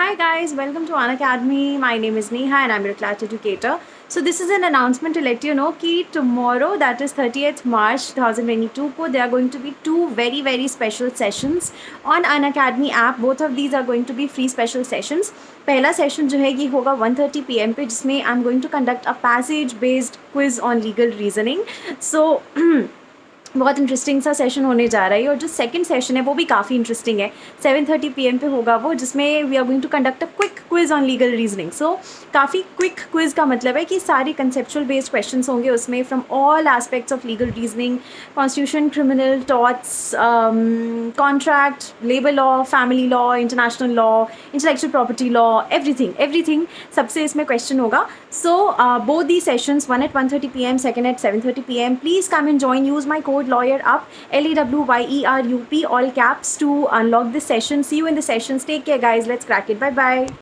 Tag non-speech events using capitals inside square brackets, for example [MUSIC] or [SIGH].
Hi guys, welcome to Unacademy. My name is Neha and I'm your class educator. So this is an announcement to let you know that tomorrow, that is 30th March 2022, there are going to be two very very special sessions on Unacademy app. Both of these are going to be free special sessions. पहला session जो है ये होगा 1:30 PM पे जिसमें I am going to conduct a passage based quiz on legal reasoning so [CLEARS THROAT] बहुत interesting सा session होने जा रहा है और जो सेकंड सेशन है वो भी काफ़ी इंटरेस्टिंग है। 7:30 पीएम पे होगा वो, जिसमें we are going to conduct a quick quiz on legal reasoning so काफ़ी क्विक क्विज का मतलब है कि सारे कंसेप्चुअल बेस्ड क्वेश्चन होंगे उसमें from all aspects of legal reasoning constitution criminal torts contract labour law family law international law intellectual property law everything everything सबसे इसमें क्वेश्चन होगा। So both the sessions one at one thirty P M second at seven thirty P M please come and join use my code lawyer up L E W Y E R U P all caps to unlock this session. See you in the sessions. Take care guys let's crack it. Bye bye